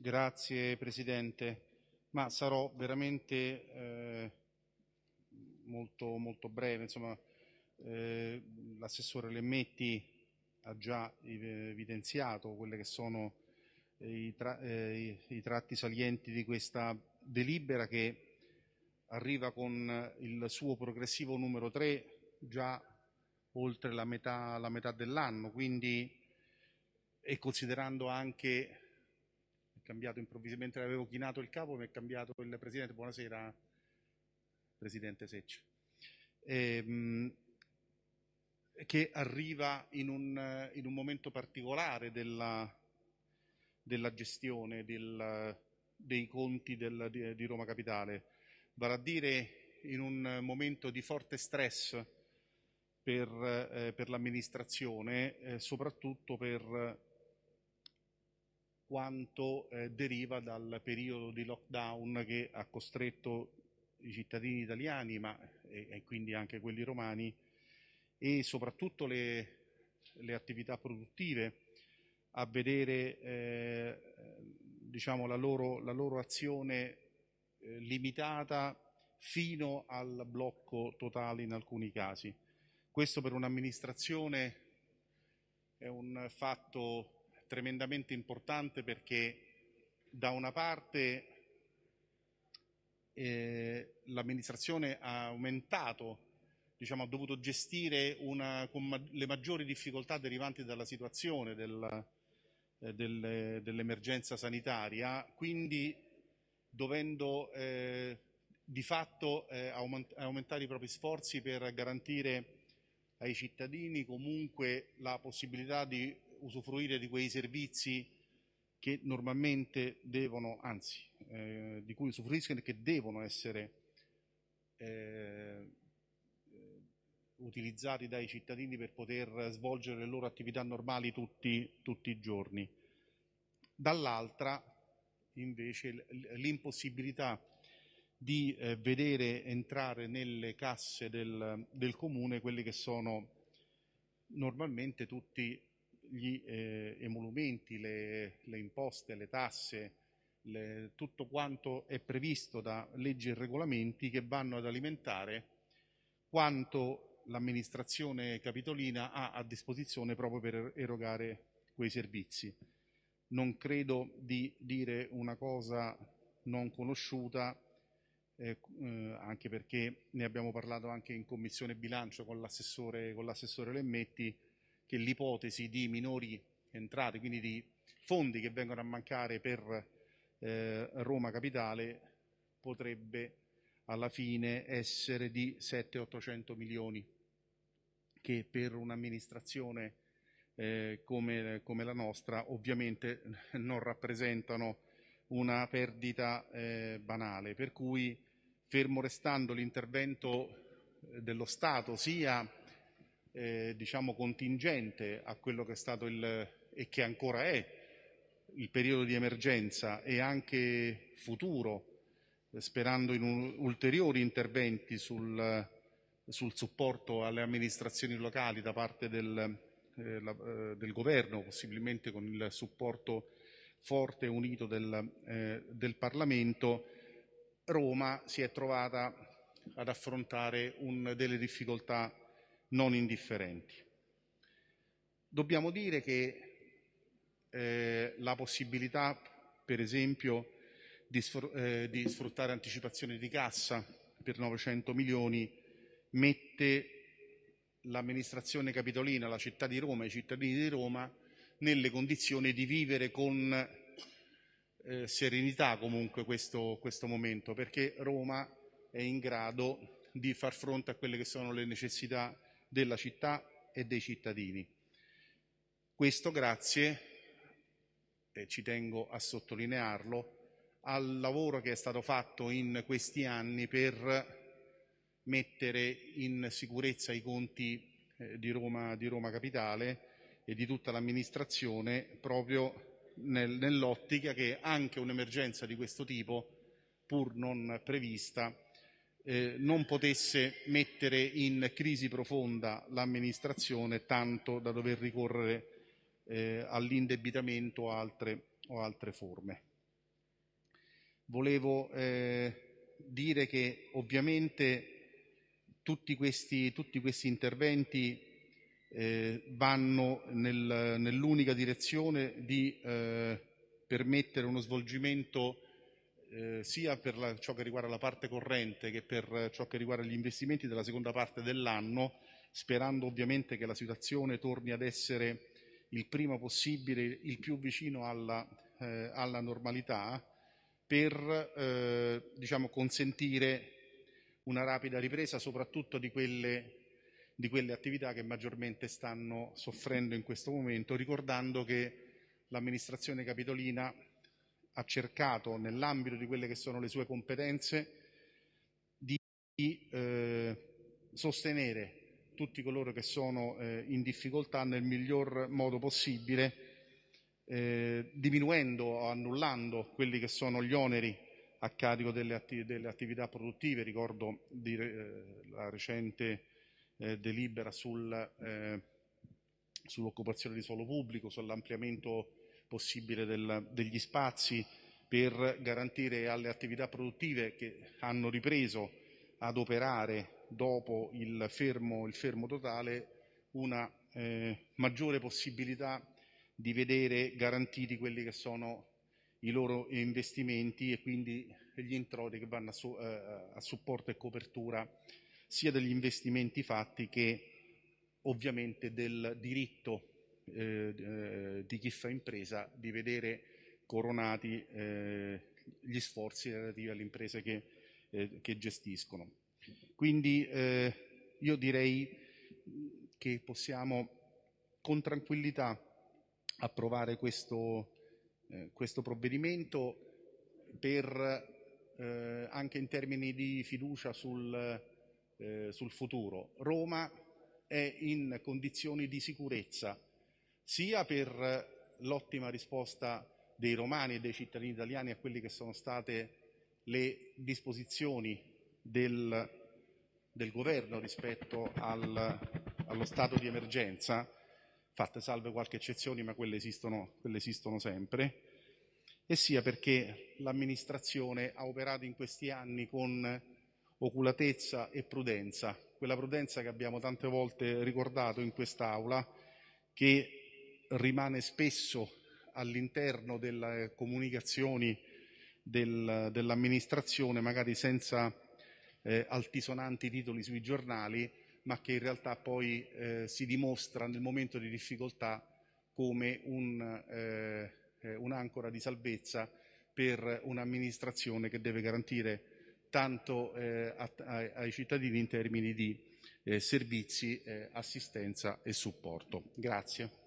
Grazie Presidente, ma sarò veramente eh, molto, molto breve. Eh, l'assessore Lemmetti ha già evidenziato quelli che sono eh, i, tra, eh, i, tratti salienti di questa delibera che arriva con il suo progressivo numero 3 già oltre la metà, la metà dell'anno, quindi e considerando anche, cambiato improvvisamente, avevo chinato il capo, mi è cambiato il Presidente, buonasera Presidente Secci, ehm, che arriva in un, in un, momento particolare della, della gestione del, dei conti del, di, di Roma Capitale, vale a dire in un momento di forte stress per, eh, per l'amministrazione, eh, soprattutto per quanto eh, deriva dal periodo di lockdown che ha costretto i cittadini italiani, ma e, e quindi anche quelli romani, e soprattutto le, le attività produttive a vedere eh, diciamo, la, loro, la loro azione eh, limitata fino al blocco totale in alcuni casi. Questo per un'amministrazione è un fatto tremendamente importante perché da una parte eh, l'amministrazione ha aumentato, diciamo, ha dovuto gestire una, ma le maggiori difficoltà derivanti dalla situazione del, eh, del, dell'emergenza sanitaria, quindi dovendo eh, di fatto eh, aument aumentare i propri sforzi per garantire ai cittadini comunque la possibilità di usufruire di quei servizi che normalmente devono, anzi, eh, di cui usufruiscono e che devono essere eh, utilizzati dai cittadini per poter svolgere le loro attività normali tutti, tutti i giorni. Dall'altra, invece, l'impossibilità di eh, vedere entrare nelle casse del, del, comune quelli che sono normalmente tutti gli eh, emolumenti, le, le, imposte, le tasse, le, tutto quanto è previsto da leggi e regolamenti che vanno ad alimentare quanto l'amministrazione capitolina ha a disposizione proprio per erogare quei servizi. Non credo di dire una cosa non conosciuta eh, eh, anche perché ne abbiamo parlato anche in commissione bilancio con l'assessore, Lemmetti, che l'ipotesi di minori entrate, quindi di fondi che vengono a mancare per eh, Roma Capitale, potrebbe alla fine essere di 700-800 milioni, che per un'amministrazione eh, come, come, la nostra ovviamente non rappresentano una perdita eh, banale, per cui fermo restando l'intervento eh, dello Stato sia eh, diciamo contingente a quello che è stato il, e che ancora è il periodo di emergenza e anche futuro, sperando in un, ulteriori interventi sul, sul, supporto alle amministrazioni locali da parte del, eh, la, eh, del, governo, possibilmente con il supporto forte e unito del, eh, del Parlamento, Roma si è trovata ad affrontare un, delle difficoltà non indifferenti. Dobbiamo dire che eh, la possibilità, per esempio, di, eh, di, sfruttare anticipazioni di cassa per 900 milioni mette l'amministrazione capitolina, la città di Roma, i cittadini di Roma nelle condizioni di vivere con eh, serenità comunque questo, questo momento, perché Roma è in grado di far fronte a quelle che sono le necessità della città e dei cittadini. Questo grazie, e ci tengo a sottolinearlo, al lavoro che è stato fatto in questi anni per mettere in sicurezza i conti eh, di, Roma, di Roma Capitale e di tutta l'amministrazione proprio nel, nell'ottica che anche un'emergenza di questo tipo, pur non prevista, eh, non potesse mettere in crisi profonda l'amministrazione tanto da dover ricorrere eh, all'indebitamento o o altre forme. volevo eh, dire che ovviamente tutti questi, tutti questi interventi eh, vanno nel, nell'unica direzione di eh, permettere uno svolgimento eh, sia per la, ciò che riguarda la parte corrente che per ciò che riguarda gli investimenti della seconda parte dell'anno, sperando ovviamente che la situazione torni ad essere il prima possibile, il più vicino alla, eh, alla normalità, per eh, diciamo, consentire una rapida ripresa soprattutto di quelle, di quelle attività che maggiormente stanno soffrendo in questo momento, ricordando che l'amministrazione capitolina ha cercato, nell'ambito di quelle che sono le sue competenze, di eh, sostenere tutti coloro che sono eh, in difficoltà nel miglior modo possibile, eh, diminuendo o annullando quelli che sono gli oneri a carico delle, atti delle attività produttive. Ricordo di, eh, la recente eh, delibera sul, eh, sull'occupazione di suolo pubblico, sull'ampliamento possibile del, degli spazi per garantire alle attività produttive che hanno ripreso ad operare dopo il fermo, il fermo totale una eh, maggiore possibilità di vedere garantiti quelli che sono i loro investimenti e quindi gli introiti che vanno a, su, eh, a supporto e copertura sia degli investimenti fatti che ovviamente del diritto eh, eh, di chi fa impresa di vedere coronati eh, gli sforzi relativi alle imprese che, eh, che gestiscono. Quindi eh, io direi che possiamo con tranquillità approvare questo, eh, questo provvedimento per, anche in termini di fiducia sul, sul futuro. Roma è in condizioni di sicurezza sia per l'ottima risposta dei romani e dei cittadini italiani a quelle che sono state le disposizioni del, del governo rispetto al, allo stato di emergenza, fatte salve qualche eccezione, ma quelle esistono, quelle esistono sempre, e sia perché l'amministrazione ha operato in questi anni con oculatezza e prudenza, quella prudenza che abbiamo tante volte ricordato in quest'Aula, che rimane spesso all'interno delle comunicazioni del, dell'amministrazione, magari senza eh, altisonanti titoli sui giornali, ma che in realtà poi eh, si dimostra nel momento di difficoltà come un, eh, eh un'ancora di salvezza per un'amministrazione che deve garantire tanto eh, a, ai cittadini in termini di eh, servizi, assistenza e supporto. Grazie.